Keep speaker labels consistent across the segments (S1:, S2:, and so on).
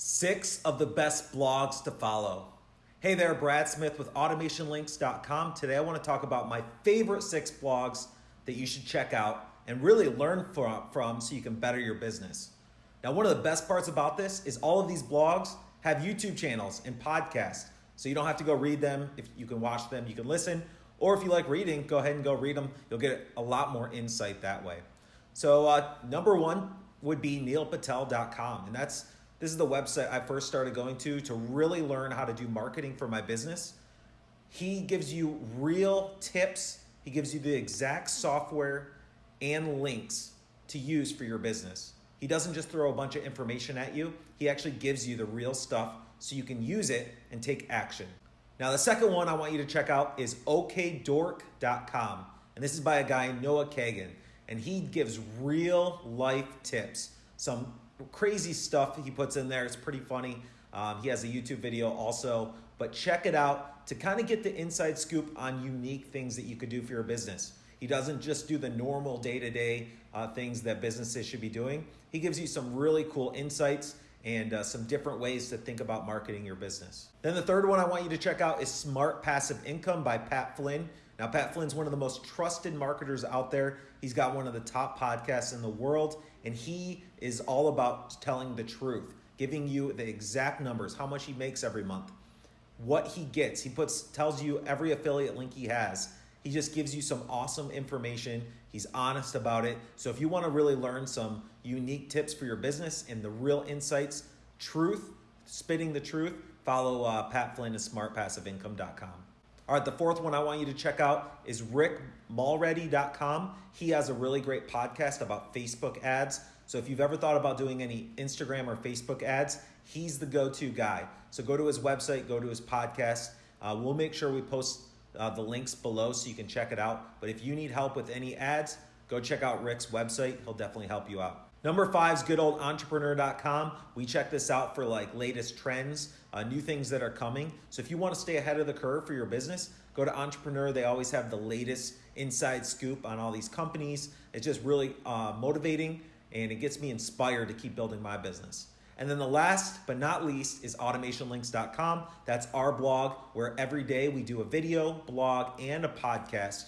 S1: Six of the best blogs to follow. Hey there, Brad Smith with AutomationLinks.com. Today I want to talk about my favorite six blogs that you should check out and really learn from, so you can better your business. Now, one of the best parts about this is all of these blogs have YouTube channels and podcasts. So you don't have to go read them. If you can watch them, you can listen. Or if you like reading, go ahead and go read them. You'll get a lot more insight that way. So uh, number one would be neilpatel.com. And that's this is the website I first started going to to really learn how to do marketing for my business. He gives you real tips. He gives you the exact software and links to use for your business. He doesn't just throw a bunch of information at you. He actually gives you the real stuff so you can use it and take action. Now, the second one I want you to check out is okdork.com. And this is by a guy, Noah Kagan. And he gives real life tips, some crazy stuff he puts in there. It's pretty funny. Um, he has a YouTube video also, but check it out to kind of get the inside scoop on unique things that you could do for your business. He doesn't just do the normal day to day things that businesses should be doing. He gives you some really cool insights and uh, some different ways to think about marketing your business. Then the third one I want you to check out is Smart Passive Income by Pat Flynn. Now, Pat Flynn's one of the most trusted marketers out there. He's got one of the top podcasts in the world, and he is all about telling the truth, giving you the exact numbers, how much he makes every month, what he gets. He puts tells you every affiliate link he has. He just gives you some awesome information. He's honest about it. So if you want to really learn some unique tips for your business and the real insights, truth, spitting the truth, follow uh, Pat Flynn at smartpassiveincome.com. All right, the fourth one I want you to check out is rickmulready.com. He has a really great podcast about Facebook ads. So if you've ever thought about doing any Instagram or Facebook ads, he's the go to guy. So go to his website, go to his podcast. Uh, we'll make sure we post uh, the links below so you can check it out. But if you need help with any ads, go check out Rick's website. He'll definitely help you out. Number five is goodoldentrepreneur.com. We check this out for like latest trends, uh, new things that are coming. So if you want to stay ahead of the curve for your business, go to Entrepreneur. They always have the latest inside scoop on all these companies. It's just really uh, motivating and it gets me inspired to keep building my business. And then the last but not least is automationlinks.com. That's our blog where every day we do a video, blog, and a podcast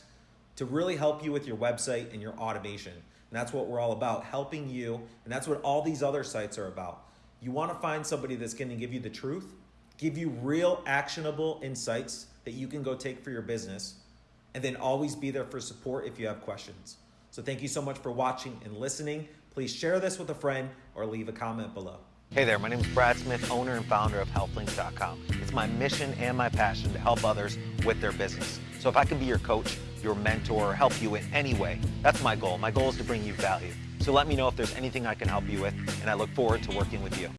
S1: to really help you with your website and your automation. And that's what we're all about, helping you. And that's what all these other sites are about. You want to find somebody that's going to give you the truth, give you real actionable insights that you can go take for your business, and then always be there for support if you have questions. So thank you so much for watching and listening. Please share this with a friend or leave a comment below.
S2: Hey there, my name is Brad Smith, owner and founder of HealthLinks.com. It's my mission and my passion to help others with their business. So if I can be your coach, your mentor, or help you in any way, that's my goal. My goal is to bring you value. So let me know if there's anything I can help you with, and I look forward to working with you.